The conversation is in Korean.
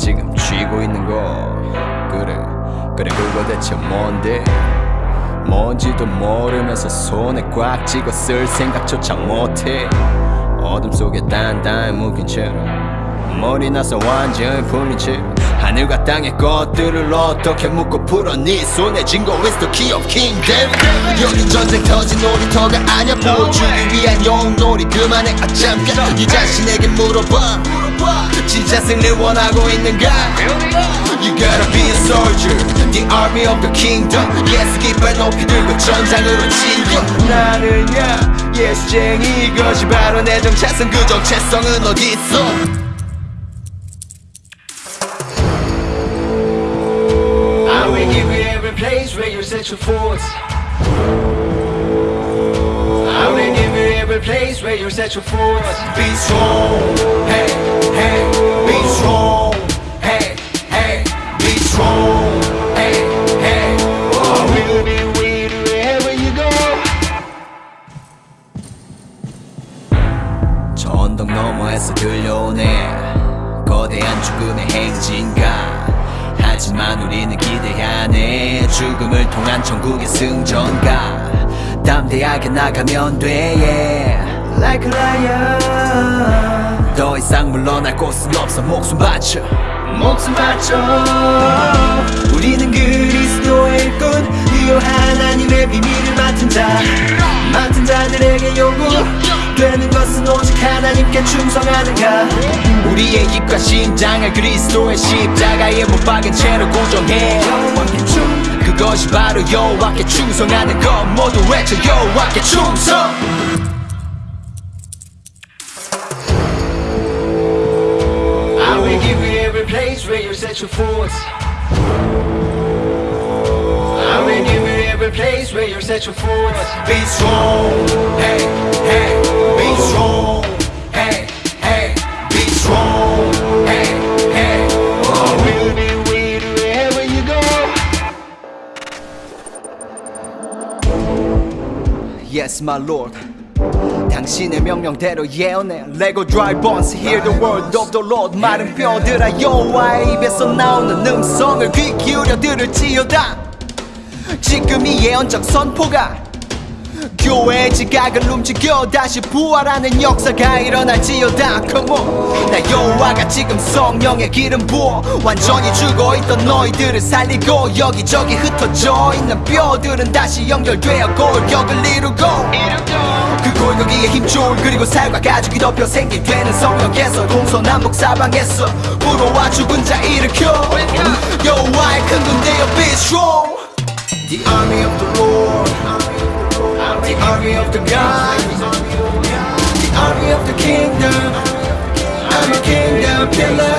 지금 쥐고 있는 거. 그래 그래 그거 대체 뭔데? 뭔지도 모르면서 손에 꽉 쥐고 쓸 생각조차 못해. 어둠 속에 단단히 묶인 채로 머리 나사 완전히 풀린 채 하늘과 땅의 것들을 어떻게 묶고 풀어 네 손에 쥔거 that's the key of kingdom 여기 전쟁 터진 놀이터가 아냐 보여주기 위한 용놀이 그만해. 아 잠깐 네 자신에게 물어봐, 물어봐. 진짜 승리를 원하고 있는가 You gotta be a soldier The army of the kingdom Yes 깃발 높이 들고 전장으로 진격 나는야 예수쟁이 이것이 바로 내 정체성 그 정체성은 어디 있어 I will give you every place where you set your foot. I will give you every place where you set your foot. Be strong, hey, hey, 거대한 죽음의 행진가. 하지만 우리는 기대하네 죽음을 통한 천국의 승전가. 담대하게 나가면 돼 yeah. Like a lion. 더 이상 물러날 곳은 없어. 목숨 바쳐. 목숨 바쳐. 우리는 그리스도의 일꾼 이 하나님의 비밀을 맡은 자. 맡은 자들에게 요구 되는 것은 오직 하나님께 충성하는가 우리의 입과 심장을 그리스도의 십자가에 못 박은 채로 고정해 그것이 바로 여호와께 충성하는 것 모두 외쳐 여호와께 충성 place where you set your foot. I will give you every place where you set your foot. Be strong, Yes, my Lord. 당신의 명령대로 예언해. Lego dry bones hear the word of the Lord. 마른 뼈들아 여호와의 입에서 나오는 음성을 귀 기울여 들을지어다. 지금 이 예언적 선포가 교회의 지각을 움직여 다시 부활하는 역사가 일어날지어다 Come on. 나 여호와가 지금 성령의 기름 부어 완전히 죽어있던 너희들을 살리고 여기저기 흩어져 있는 뼈들은 다시 연결되어 골격을 이루고 그 골격기에 힘줄 그리고 살과 가죽이 덮여 생기 되는 성령께서 동서남북 사방에서 불어와 죽은 자 일으켜. 여호와의 큰 군대여 be strong. The army of the of the God The army of the kingdom. I'm a kingdom pillar